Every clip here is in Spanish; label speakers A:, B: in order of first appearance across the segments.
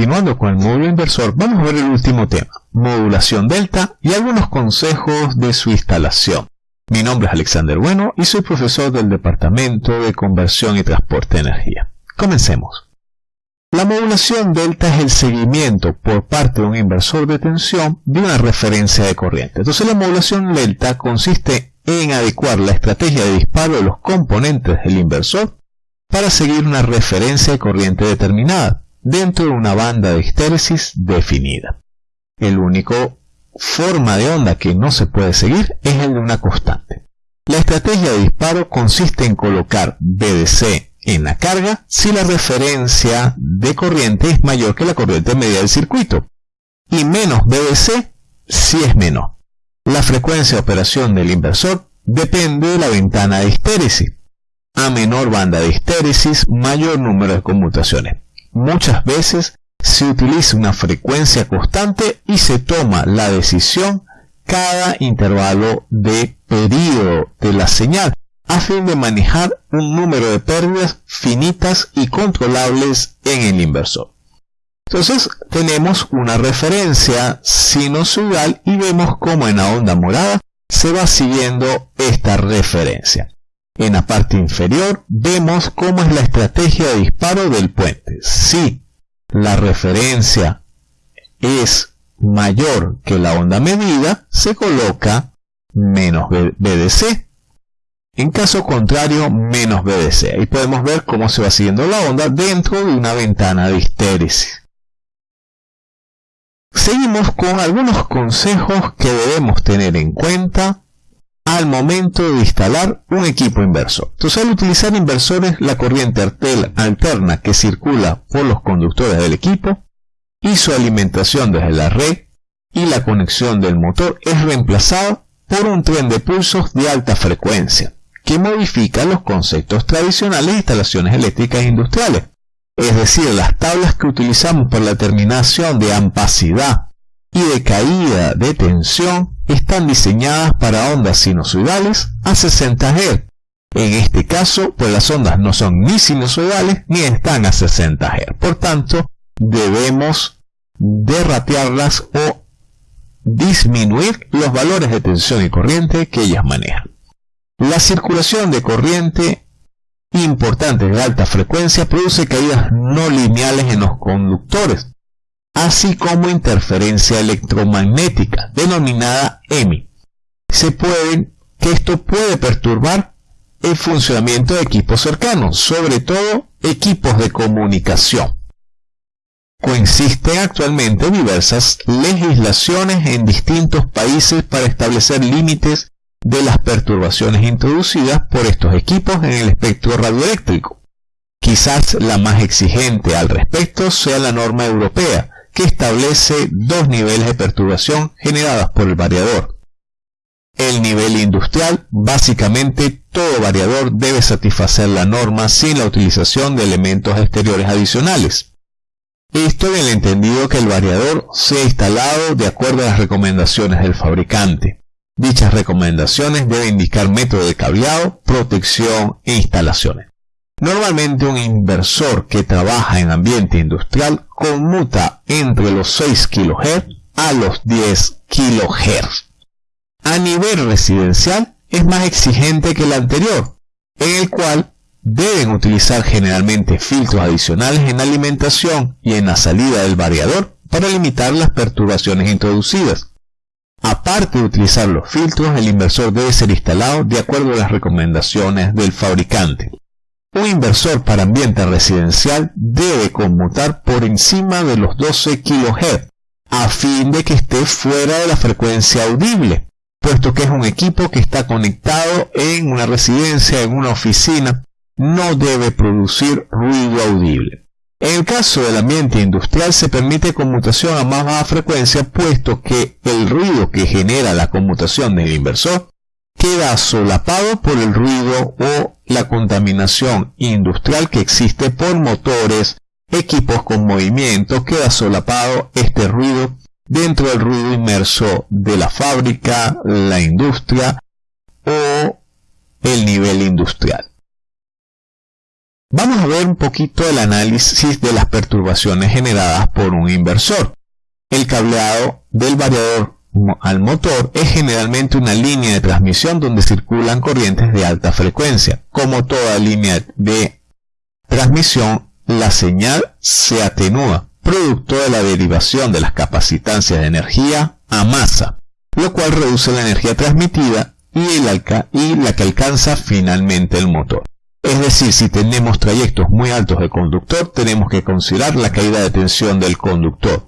A: continuando con el módulo inversor, vamos a ver el último tema, modulación delta y algunos consejos de su instalación. Mi nombre es Alexander Bueno y soy profesor del Departamento de Conversión y Transporte de Energía. Comencemos. La modulación delta es el seguimiento por parte de un inversor de tensión de una referencia de corriente. Entonces la modulación delta consiste en adecuar la estrategia de disparo de los componentes del inversor para seguir una referencia de corriente determinada dentro de una banda de histéresis definida. El único forma de onda que no se puede seguir es el de una constante. La estrategia de disparo consiste en colocar BDC en la carga si la referencia de corriente es mayor que la corriente media del circuito y menos BDC si es menor. La frecuencia de operación del inversor depende de la ventana de histéresis. A menor banda de histéresis, mayor número de conmutaciones. Muchas veces se utiliza una frecuencia constante y se toma la decisión cada intervalo de periodo de la señal a fin de manejar un número de pérdidas finitas y controlables en el inversor. Entonces tenemos una referencia sinusoidal y vemos cómo en la onda morada se va siguiendo esta referencia. En la parte inferior vemos cómo es la estrategia de disparo del puente. Si la referencia es mayor que la onda medida, se coloca menos BDC en caso contrario, menos BDC. Ahí podemos ver cómo se va siguiendo la onda dentro de una ventana de histéresis. Seguimos con algunos consejos que debemos tener en cuenta al momento de instalar un equipo inversor. Entonces, al utilizar inversores, la corriente alterna que circula por los conductores del equipo y su alimentación desde la red y la conexión del motor es reemplazada por un tren de pulsos de alta frecuencia que modifica los conceptos tradicionales de instalaciones eléctricas industriales, es decir, las tablas que utilizamos para la determinación de ampacidad y de caída de tensión están diseñadas para ondas sinusoidales a 60 Hz. En este caso, pues las ondas no son ni sinusoidales ni están a 60 Hz. Por tanto, debemos derratearlas o disminuir los valores de tensión y corriente que ellas manejan. La circulación de corriente importante de alta frecuencia produce caídas no lineales en los conductores, así como interferencia electromagnética, denominada EMI. Se puede, que esto puede perturbar el funcionamiento de equipos cercanos, sobre todo equipos de comunicación. Coexisten actualmente diversas legislaciones en distintos países para establecer límites de las perturbaciones introducidas por estos equipos en el espectro radioeléctrico. Quizás la más exigente al respecto sea la norma europea, que establece dos niveles de perturbación generadas por el variador. El nivel industrial, básicamente todo variador debe satisfacer la norma sin la utilización de elementos exteriores adicionales. Esto en el entendido que el variador sea instalado de acuerdo a las recomendaciones del fabricante. Dichas recomendaciones deben indicar método de cableado, protección e instalaciones. Normalmente un inversor que trabaja en ambiente industrial conmuta entre los 6 kHz a los 10 kHz. A nivel residencial es más exigente que el anterior, en el cual deben utilizar generalmente filtros adicionales en la alimentación y en la salida del variador para limitar las perturbaciones introducidas. Aparte de utilizar los filtros, el inversor debe ser instalado de acuerdo a las recomendaciones del fabricante. Un inversor para ambiente residencial debe conmutar por encima de los 12 kHz a fin de que esté fuera de la frecuencia audible, puesto que es un equipo que está conectado en una residencia, en una oficina, no debe producir ruido audible. En el caso del ambiente industrial se permite conmutación a más baja frecuencia puesto que el ruido que genera la conmutación del inversor queda solapado por el ruido o contaminación industrial que existe por motores, equipos con movimiento, queda solapado este ruido dentro del ruido inmerso de la fábrica, la industria o el nivel industrial. Vamos a ver un poquito el análisis de las perturbaciones generadas por un inversor. El cableado del variador al motor es generalmente una línea de transmisión donde circulan corrientes de alta frecuencia. Como toda línea de transmisión, la señal se atenúa, producto de la derivación de las capacitancias de energía a masa, lo cual reduce la energía transmitida y, y la que alcanza finalmente el motor. Es decir, si tenemos trayectos muy altos de conductor, tenemos que considerar la caída de tensión del conductor.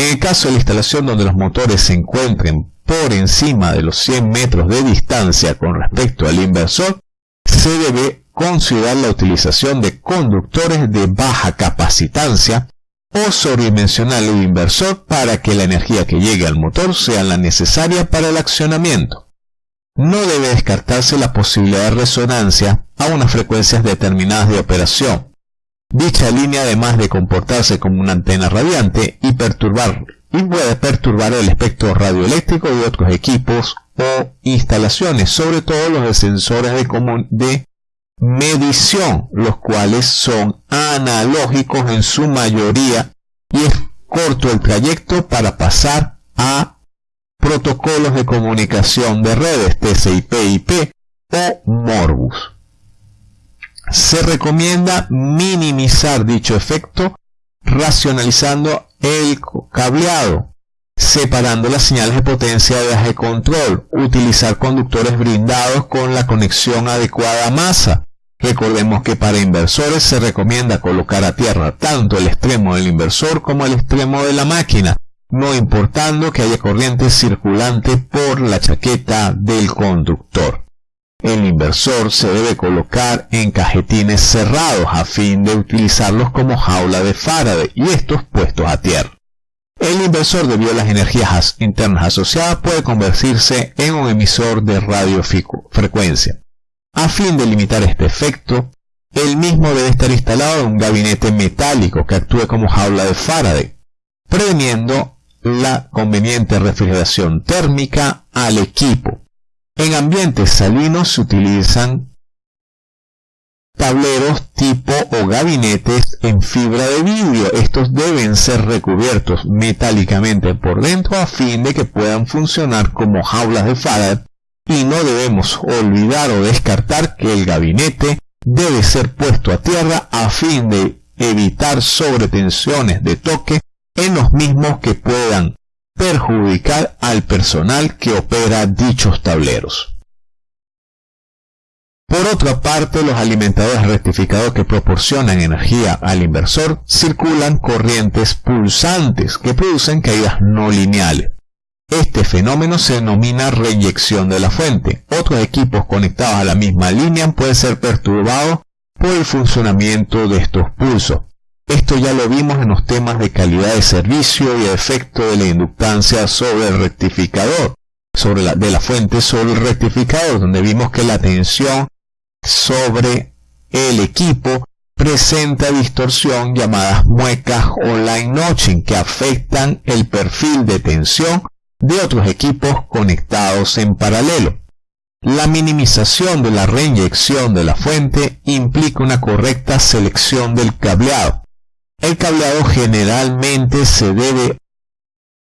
A: En el caso de la instalación donde los motores se encuentren por encima de los 100 metros de distancia con respecto al inversor, se debe considerar la utilización de conductores de baja capacitancia o sobredimensionar el inversor para que la energía que llegue al motor sea la necesaria para el accionamiento. No debe descartarse la posibilidad de resonancia a unas frecuencias determinadas de operación. Dicha línea además de comportarse como una antena radiante y perturbar y puede perturbar el espectro radioeléctrico de otros equipos o instalaciones, sobre todo los de sensores de, de medición, los cuales son analógicos en su mayoría y es corto el trayecto para pasar a protocolos de comunicación de redes TCP/IP o Morbus. Se recomienda minimizar dicho efecto racionalizando el cableado, separando las señales de potencia de eje control, utilizar conductores brindados con la conexión adecuada a masa, Recordemos que para inversores se recomienda colocar a tierra tanto el extremo del inversor como el extremo de la máquina, no importando que haya corriente circulante por la chaqueta del conductor. El inversor se debe colocar en cajetines cerrados a fin de utilizarlos como jaula de Faraday y estos puestos a tierra. El inversor debido a las energías internas asociadas puede convertirse en un emisor de radiofrecuencia. A fin de limitar este efecto, el mismo debe estar instalado en un gabinete metálico que actúe como jaula de Faraday, previniendo la conveniente refrigeración térmica al equipo. En ambientes salinos se utilizan tableros tipo o gabinetes en fibra de vidrio. Estos deben ser recubiertos metálicamente por dentro a fin de que puedan funcionar como jaulas de Faraday y no debemos olvidar o descartar que el gabinete debe ser puesto a tierra a fin de evitar sobretensiones de toque en los mismos que puedan perjudicar al personal que opera dichos tableros. Por otra parte, los alimentadores rectificados que proporcionan energía al inversor circulan corrientes pulsantes que producen caídas no lineales. Este fenómeno se denomina reyección de la fuente. Otros equipos conectados a la misma línea pueden ser perturbados por el funcionamiento de estos pulsos. Esto ya lo vimos en los temas de calidad de servicio y efecto de la inductancia sobre el rectificador, sobre la, de la fuente sobre el rectificador, donde vimos que la tensión sobre el equipo presenta distorsión llamadas muecas o line notching que afectan el perfil de tensión de otros equipos conectados en paralelo. La minimización de la reinyección de la fuente implica una correcta selección del cableado. El cableado generalmente se debe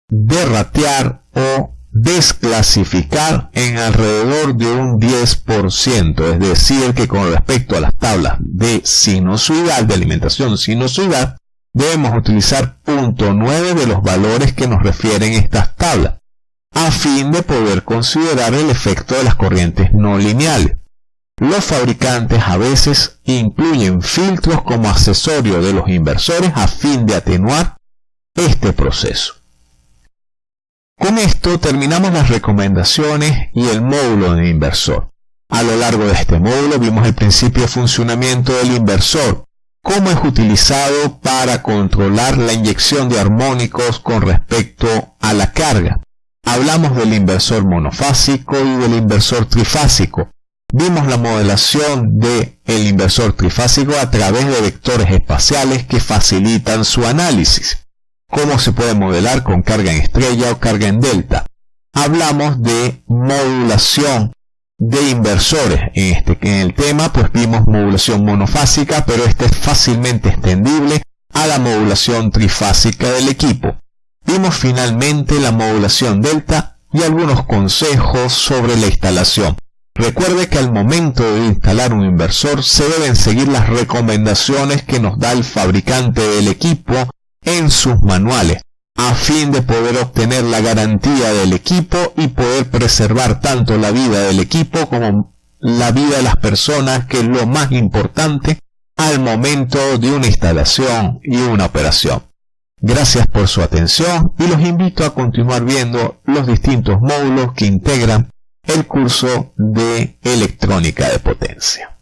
A: derratear o desclasificar en alrededor de un 10%, es decir, que con respecto a las tablas de sinusoidal, de alimentación sinusoidal, debemos utilizar punto .9 de los valores que nos refieren estas tablas a fin de poder considerar el efecto de las corrientes no lineales. Los fabricantes a veces incluyen filtros como accesorio de los inversores a fin de atenuar este proceso. Con esto terminamos las recomendaciones y el módulo de inversor. A lo largo de este módulo vimos el principio de funcionamiento del inversor, cómo es utilizado para controlar la inyección de armónicos con respecto a la carga, Hablamos del inversor monofásico y del inversor trifásico. Vimos la modelación del el inversor trifásico a través de vectores espaciales que facilitan su análisis. Cómo se puede modelar con carga en estrella o carga en delta. Hablamos de modulación de inversores. En, este, en el tema pues vimos modulación monofásica, pero este es fácilmente extendible a la modulación trifásica del equipo. Vimos finalmente la modulación delta y algunos consejos sobre la instalación. Recuerde que al momento de instalar un inversor se deben seguir las recomendaciones que nos da el fabricante del equipo en sus manuales, a fin de poder obtener la garantía del equipo y poder preservar tanto la vida del equipo como la vida de las personas, que es lo más importante al momento de una instalación y una operación. Gracias por su atención y los invito a continuar viendo los distintos módulos que integran el curso de electrónica de potencia.